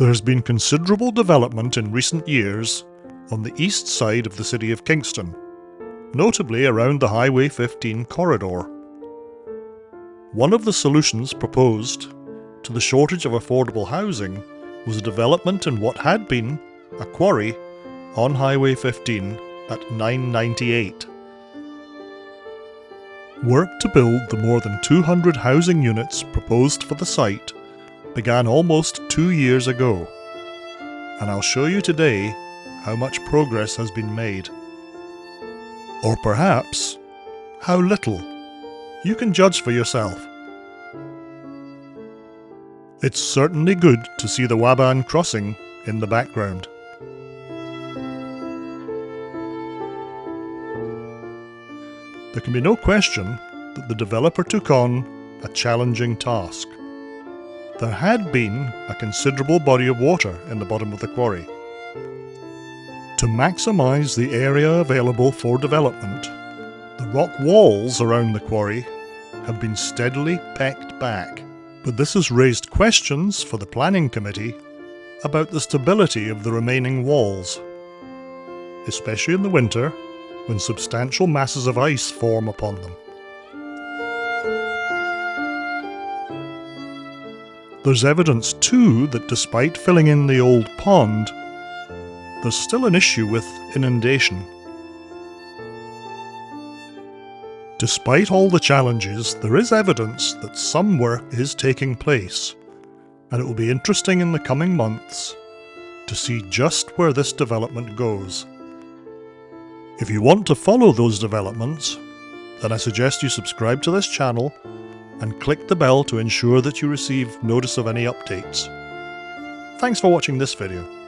There has been considerable development in recent years on the east side of the city of Kingston, notably around the Highway 15 corridor. One of the solutions proposed to the shortage of affordable housing was a development in what had been a quarry on Highway 15 at 998. Work to build the more than 200 housing units proposed for the site began almost two years ago, and I'll show you today how much progress has been made. Or perhaps, how little. You can judge for yourself. It's certainly good to see the Waaban crossing in the background. There can be no question that the developer took on a challenging task. There had been a considerable body of water in the bottom of the quarry. To maximise the area available for development, the rock walls around the quarry have been steadily pecked back. But this has raised questions for the Planning Committee about the stability of the remaining walls, especially in the winter when substantial masses of ice form upon them. There's evidence too that despite filling in the old pond, there's still an issue with inundation. Despite all the challenges, there is evidence that some work is taking place, and it will be interesting in the coming months to see just where this development goes. If you want to follow those developments, then I suggest you subscribe to this channel and click the bell to ensure that you receive notice of any updates. Thanks for watching this video.